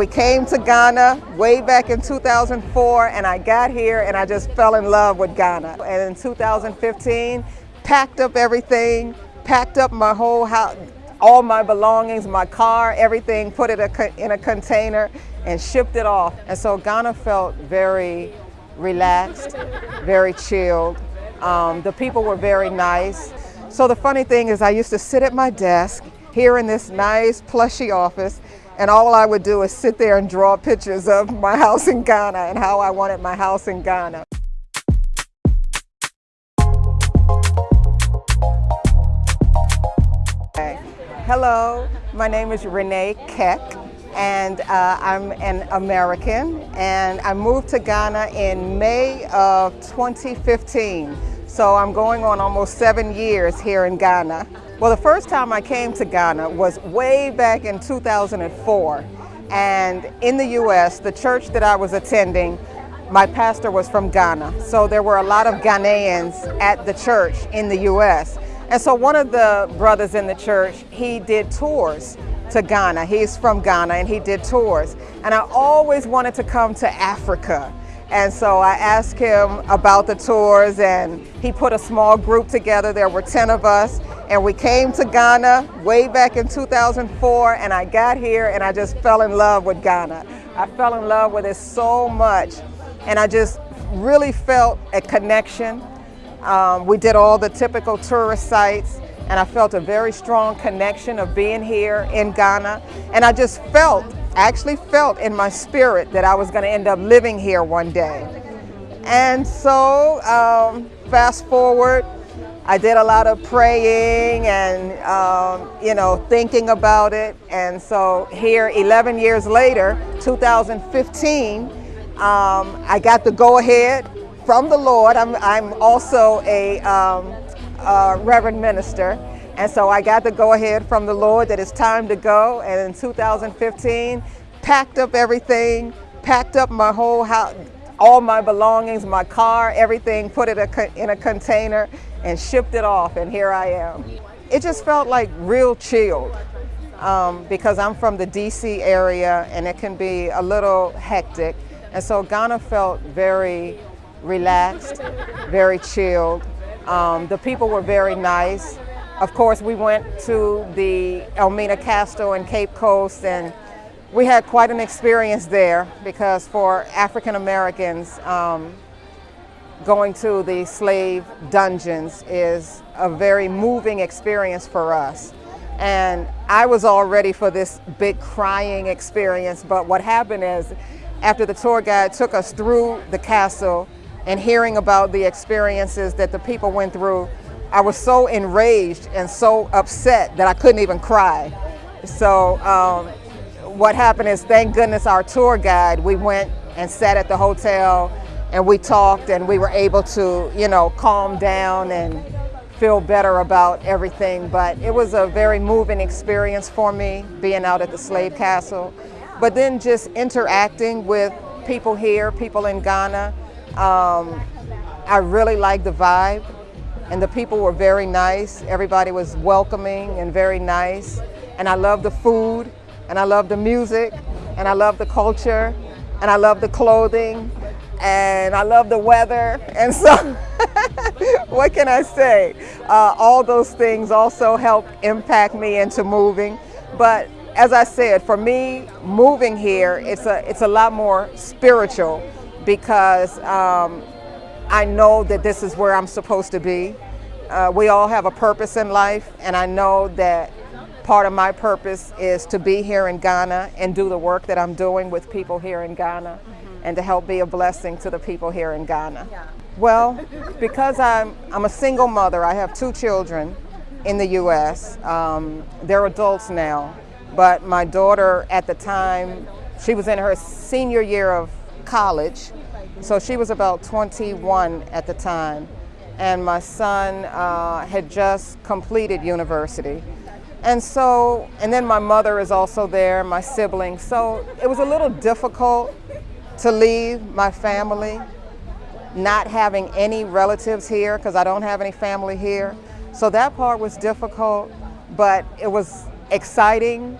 We came to Ghana way back in 2004 and I got here and I just fell in love with Ghana. And in 2015, packed up everything, packed up my whole house, all my belongings, my car, everything, put it in a container and shipped it off. And so Ghana felt very relaxed, very chilled. Um, the people were very nice. So the funny thing is I used to sit at my desk here in this nice plushy office and all I would do is sit there and draw pictures of my house in Ghana and how I wanted my house in Ghana. Hello, my name is Renee Keck and uh, I'm an American and I moved to Ghana in May of 2015. So I'm going on almost seven years here in Ghana. Well, the first time I came to Ghana was way back in 2004. And in the U.S., the church that I was attending, my pastor was from Ghana. So there were a lot of Ghanaians at the church in the U.S. And so one of the brothers in the church, he did tours to Ghana. He's from Ghana and he did tours. And I always wanted to come to Africa. And so I asked him about the tours and he put a small group together. There were 10 of us and we came to Ghana way back in 2004 and I got here and I just fell in love with Ghana. I fell in love with it so much and I just really felt a connection um, we did all the typical tourist sites and I felt a very strong connection of being here in Ghana. And I just felt, actually felt in my spirit that I was going to end up living here one day. And so um, fast forward, I did a lot of praying and, um, you know, thinking about it. And so here, 11 years later, 2015, um, I got the go ahead from the Lord. I'm, I'm also a, um, a reverend minister. And so I got the go ahead from the Lord that it's time to go. And in 2015, packed up everything, packed up my whole house, all my belongings, my car, everything, put it in a container and shipped it off. And here I am. It just felt like real chilled um, because I'm from the DC area and it can be a little hectic. And so Ghana felt very relaxed, very chilled. Um, the people were very nice. Of course, we went to the Elmina Castle in Cape Coast and we had quite an experience there because for African Americans, um, going to the slave dungeons is a very moving experience for us. And I was all ready for this big crying experience, but what happened is after the tour guide took us through the castle, and hearing about the experiences that the people went through, I was so enraged and so upset that I couldn't even cry. So um, what happened is, thank goodness our tour guide, we went and sat at the hotel and we talked and we were able to, you know, calm down and feel better about everything. But it was a very moving experience for me being out at the slave castle. But then just interacting with people here, people in Ghana, um, I really liked the vibe and the people were very nice. Everybody was welcoming and very nice. And I love the food and I love the music and I love the culture and I love the clothing and I love the weather. And so, what can I say? Uh, all those things also help impact me into moving. But as I said, for me, moving here, it's a, it's a lot more spiritual because um, I know that this is where I'm supposed to be. Uh, we all have a purpose in life, and I know that part of my purpose is to be here in Ghana and do the work that I'm doing with people here in Ghana mm -hmm. and to help be a blessing to the people here in Ghana. Yeah. Well, because I'm, I'm a single mother, I have two children in the U.S. Um, they're adults now, but my daughter at the time, she was in her senior year of college. So she was about 21 at the time. And my son uh, had just completed university. And so, and then my mother is also there, my siblings. So it was a little difficult to leave my family, not having any relatives here, because I don't have any family here. So that part was difficult, but it was exciting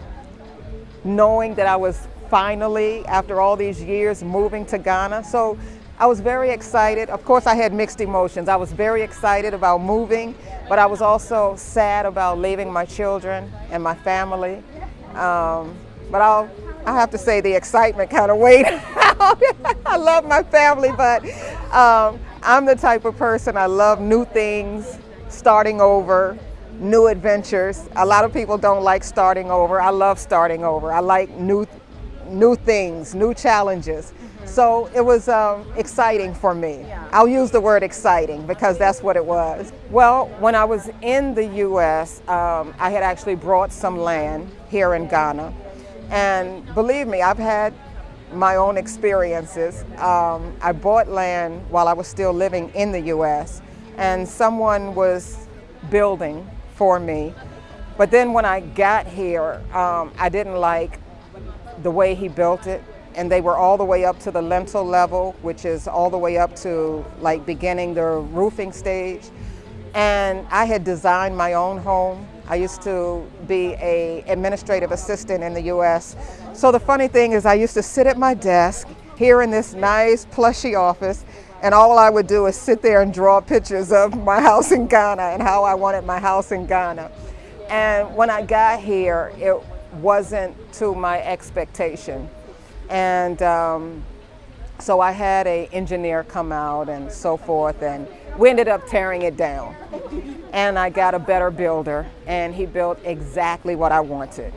knowing that I was finally, after all these years, moving to Ghana. So I was very excited. Of course, I had mixed emotions. I was very excited about moving, but I was also sad about leaving my children and my family. Um, but I'll, I have to say the excitement kind of weighed out. I love my family, but um, I'm the type of person, I love new things, starting over, new adventures. A lot of people don't like starting over. I love starting over. I like new, new things, new challenges. So it was um, exciting for me. I'll use the word exciting because that's what it was. Well, when I was in the U.S., um, I had actually brought some land here in Ghana. And believe me, I've had my own experiences. Um, I bought land while I was still living in the U.S. and someone was building for me. But then when I got here, um, I didn't like the way he built it and they were all the way up to the lintel level, which is all the way up to like beginning the roofing stage. And I had designed my own home. I used to be a administrative assistant in the U.S. So the funny thing is I used to sit at my desk here in this nice plushy office and all I would do is sit there and draw pictures of my house in Ghana and how I wanted my house in Ghana. And when I got here, it wasn't to my expectation. And um, so I had an engineer come out and so forth, and we ended up tearing it down. And I got a better builder, and he built exactly what I wanted.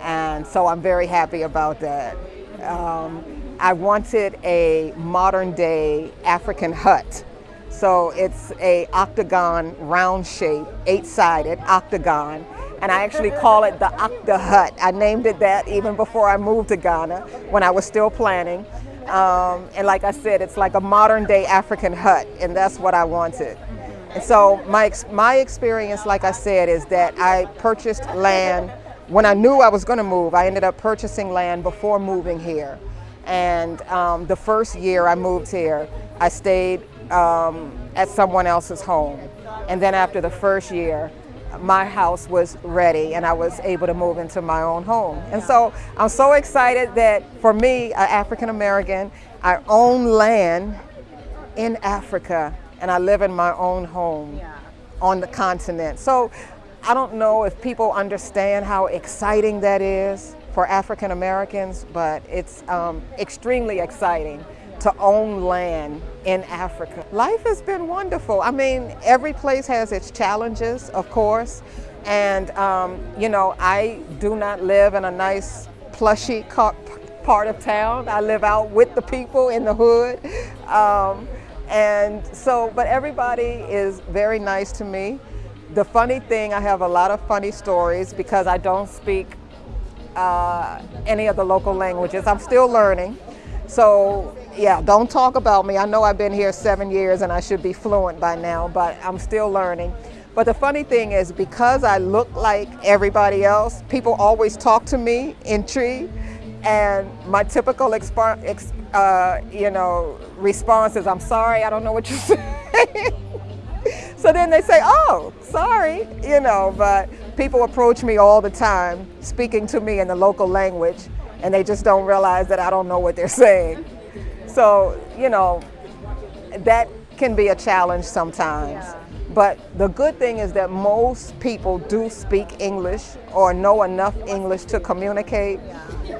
And so I'm very happy about that. Um, I wanted a modern day African hut. So it's a octagon round shape, eight sided octagon and I actually call it the Octa Hut. I named it that even before I moved to Ghana when I was still planning. Um, and like I said, it's like a modern day African hut, and that's what I wanted. And so my, my experience, like I said, is that I purchased land when I knew I was going to move. I ended up purchasing land before moving here. And um, the first year I moved here, I stayed um, at someone else's home. And then after the first year, my house was ready and I was able to move into my own home. And so I'm so excited that for me, an African American, I own land in Africa and I live in my own home on the continent. So I don't know if people understand how exciting that is for African Americans, but it's um, extremely exciting to own land in Africa. Life has been wonderful. I mean, every place has its challenges, of course. And, um, you know, I do not live in a nice, plushy part of town. I live out with the people in the hood. Um, and so, but everybody is very nice to me. The funny thing, I have a lot of funny stories because I don't speak uh, any of the local languages. I'm still learning. So yeah, don't talk about me. I know I've been here seven years and I should be fluent by now, but I'm still learning. But the funny thing is because I look like everybody else, people always talk to me in Twi and my typical uh, you know, response is, I'm sorry, I don't know what you're saying. so then they say, oh, sorry, you know, but people approach me all the time speaking to me in the local language and they just don't realize that I don't know what they're saying. So, you know, that can be a challenge sometimes. Yeah. But the good thing is that most people do speak English or know enough English to communicate.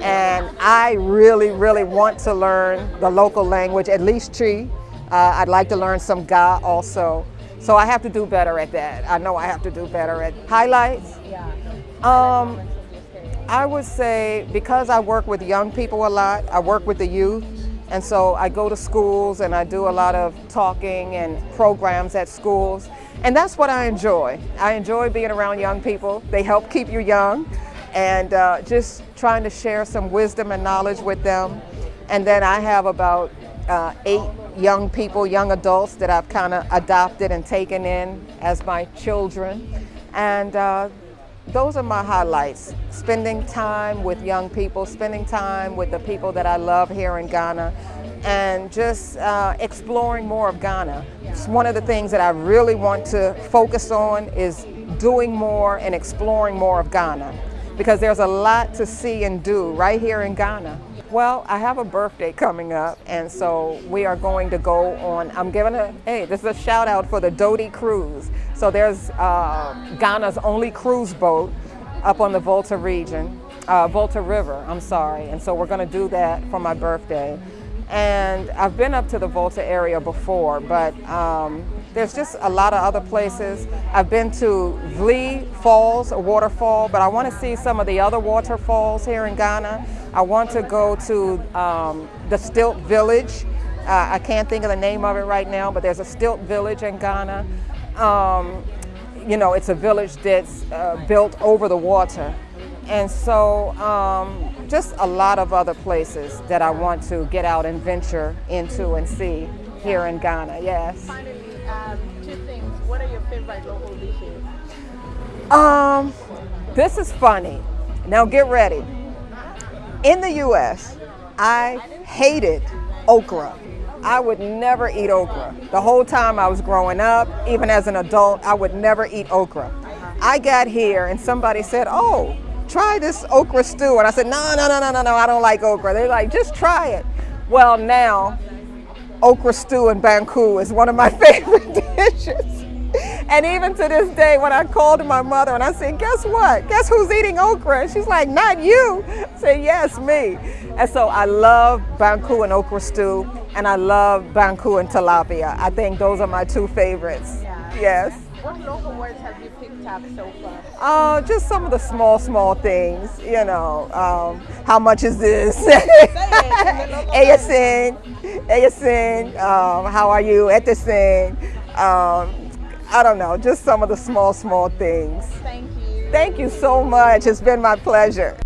And I really, really want to learn the local language, at least Twi. Uh, I'd like to learn some Ga also. So I have to do better at that. I know I have to do better at highlights. Yeah. Um, I would say because I work with young people a lot, I work with the youth, and so I go to schools and I do a lot of talking and programs at schools. And that's what I enjoy. I enjoy being around young people. They help keep you young and uh, just trying to share some wisdom and knowledge with them. And then I have about uh, eight young people, young adults that I've kind of adopted and taken in as my children. And uh, those are my highlights. Spending time with young people, spending time with the people that I love here in Ghana, and just uh, exploring more of Ghana. It's one of the things that I really want to focus on is doing more and exploring more of Ghana. because there's a lot to see and do right here in Ghana. Well, I have a birthday coming up, and so we are going to go on. I'm giving a, hey, this is a shout out for the Dodi Cruise. So there's uh, Ghana's only cruise boat up on the Volta region, uh, Volta River, I'm sorry. And so we're going to do that for my birthday. And I've been up to the Volta area before, but um, there's just a lot of other places. I've been to Wli Falls, a waterfall, but I want to see some of the other waterfalls here in Ghana. I want to go to um, the Stilt Village. Uh, I can't think of the name of it right now, but there's a Stilt Village in Ghana. Um, you know, it's a village that's uh, built over the water. And so um, just a lot of other places that I want to get out and venture into and see here in Ghana, yes. Local? Um, this is funny. Now get ready. In the U.S., I hated okra. I would never eat okra. The whole time I was growing up, even as an adult, I would never eat okra. I got here and somebody said, oh, try this okra stew. And I said, no, no, no, no, no, no, I don't like okra. They're like, just try it. Well, now, okra stew in Banku is one of my favorite dishes. And even to this day, when I called my mother and I said, guess what? Guess who's eating okra? And she's like, not you. I said, yes, me. And so I love Banku and okra stew, and I love Banku and tilapia. I think those are my two favorites. Yeah. Yes. What local words have you picked up so far? Uh, just some of the small, small things, you know. Um, how much is this? Ayasin, Ayasin, um, how are you? Etisin. Um, I don't know, just some of the small, small things. Thank you. Thank you so much. It's been my pleasure.